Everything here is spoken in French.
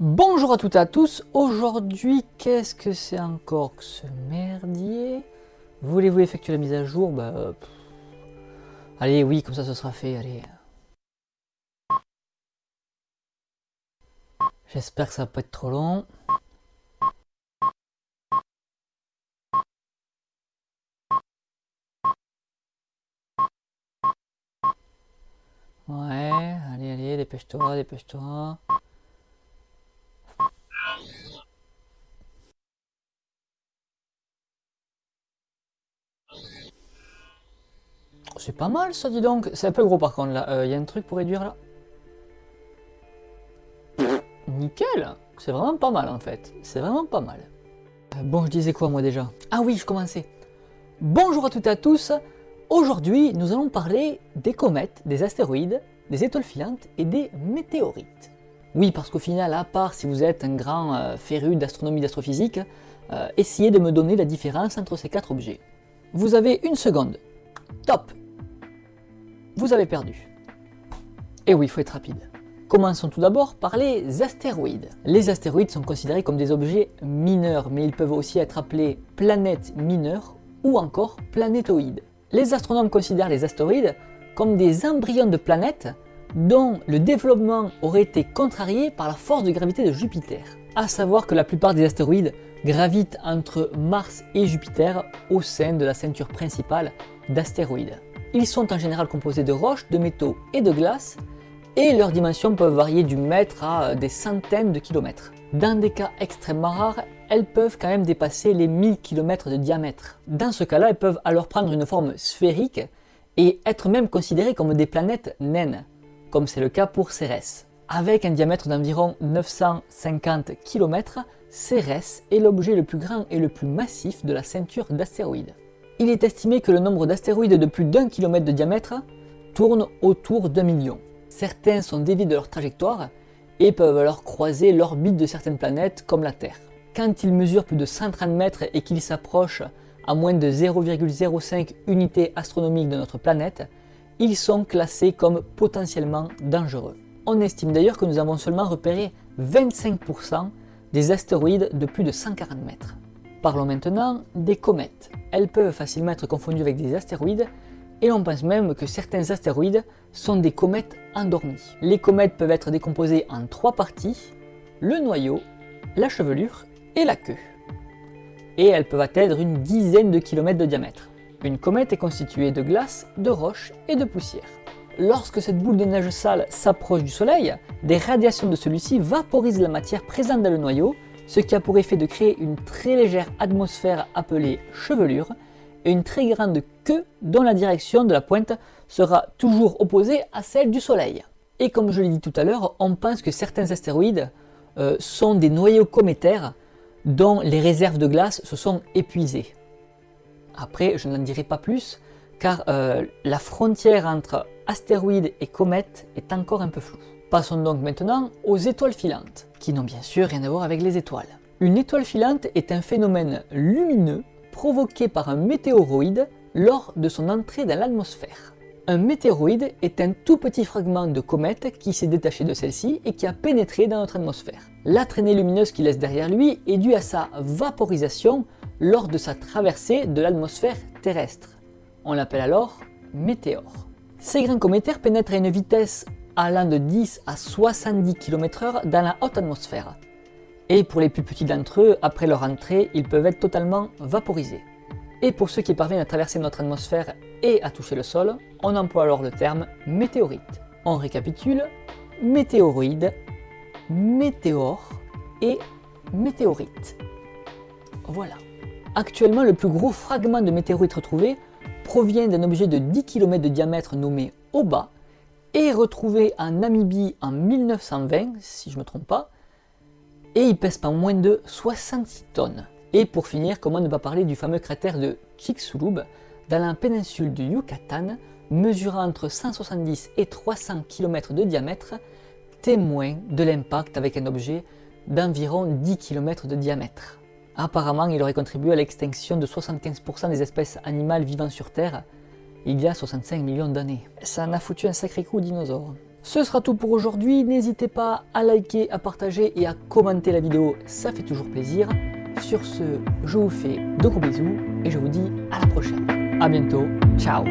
Bonjour à toutes et à tous, aujourd'hui qu'est-ce que c'est encore que ce merdier? Voulez-vous effectuer la mise à jour? Bah... Allez, oui, comme ça ce sera fait, allez. J'espère que ça va pas être trop long. Ouais, allez, allez, dépêche-toi, dépêche-toi. C'est pas mal ça, dis donc. C'est un peu gros par contre là. Il y a un truc pour réduire là. Nickel C'est vraiment pas mal en fait. C'est vraiment pas mal. Euh, Bon, je disais quoi moi déjà? Ah oui, je commençais. Bonjour à toutes et à tous. Aujourd'hui, nous allons parler des comètes, des astéroïdes, des étoiles filantes et des météorites. Oui, parce qu'au final, à part si vous êtes un grand euh, féru d'astronomie d'astrophysique, euh, essayez de me donner la différence entre ces quatre objets. Vous avez une seconde. Top Vous avez perdu. Et oui, il faut être rapide. Commençons tout d'abord par les astéroïdes. Les astéroïdes sont considérés comme des objets mineurs, mais ils peuvent aussi être appelés planètes mineures ou encore planétoïdes. Les astronomes considèrent les astéroïdes comme des embryons de planètes dont le développement aurait été contrarié par la force de gravité de Jupiter. A savoir que la plupart des astéroïdes gravitent entre Mars et Jupiter au sein de la ceinture principale d'astéroïdes. Ils sont en général composés de roches, de métaux et de glace, et leurs dimensions peuvent varier du mètre à des centaines de kilomètres. Dans des cas extrêmement rares, elles peuvent quand même dépasser les 1000 km de diamètre. Dans ce cas-là, elles peuvent alors prendre une forme sphérique et être même considérées comme des planètes naines, comme c'est le cas pour Cérès. Avec un diamètre d'environ 950 km, Cérès est l'objet le plus grand et le plus massif de la ceinture d'astéroïdes. Il est estimé que le nombre d'astéroïdes de plus d'un kilomètre de diamètre tourne autour d'un million. Certains sont déviés de leur trajectoire et peuvent alors croiser l'orbite de certaines planètes comme la Terre. Quand ils mesurent plus de 130 mètres et qu'ils s'approchent à moins de 0,05 unités astronomiques de notre planète, ils sont classés comme potentiellement dangereux. On estime d'ailleurs que nous avons seulement repéré 25% des astéroïdes de plus de 140 mètres. Parlons maintenant des comètes. Elles peuvent facilement être confondues avec des astéroïdes et on pense même que certains astéroïdes sont des comètes endormies. Les comètes peuvent être décomposées en trois parties, le noyau, la chevelure et la queue. Et elles peuvent atteindre une dizaine de kilomètres de diamètre. Une comète est constituée de glace, de roches et de poussière. Lorsque cette boule de neige sale s'approche du Soleil, des radiations de celui-ci vaporisent la matière présente dans le noyau, ce qui a pour effet de créer une très légère atmosphère appelée chevelure, et une très grande queue dont la direction de la pointe sera toujours opposée à celle du Soleil. Et comme je l'ai dit tout à l'heure, on pense que certains astéroïdes euh, sont des noyaux cométaires dont les réserves de glace se sont épuisées. Après, je n'en dirai pas plus, car euh, la frontière entre astéroïdes et comètes est encore un peu floue. Passons donc maintenant aux étoiles filantes, qui n'ont bien sûr rien à voir avec les étoiles. Une étoile filante est un phénomène lumineux provoqué par un météoroïde lors de son entrée dans l'atmosphère. Un météoroïde est un tout petit fragment de comète qui s'est détaché de celle-ci et qui a pénétré dans notre atmosphère. La traînée lumineuse qu'il laisse derrière lui est due à sa vaporisation lors de sa traversée de l'atmosphère terrestre. On l'appelle alors météore. Ces grains cométaires pénètrent à une vitesse allant de 10 à 70 km/h dans la haute atmosphère. Et pour les plus petits d'entre eux, après leur entrée, ils peuvent être totalement vaporisés. Et pour ceux qui parviennent à traverser notre atmosphère et à toucher le sol, on emploie alors le terme météorite. On récapitule, météoroïde, météore et météorite. Voilà. Actuellement, le plus gros fragment de météorite retrouvé provient d'un objet de 10 km de diamètre nommé Oba et retrouvé en Namibie en 1920, si je ne me trompe pas, et il pèse pas moins de 66 tonnes. Et pour finir, comment ne pas parler du fameux cratère de Chicxulub dans la péninsule du Yucatan, mesurant entre 170 et 300 km de diamètre, témoin de l'impact avec un objet d'environ 10 km de diamètre. Apparemment, il aurait contribué à l'extinction de 75% des espèces animales vivant sur Terre il y a 65 millions d'années. Ça en a foutu un sacré coup aux dinosaures. Ce sera tout pour aujourd'hui, n'hésitez pas à liker, à partager et à commenter la vidéo, ça fait toujours plaisir. Sur ce, je vous fais de gros bisous et je vous dis à la prochaine. A bientôt, ciao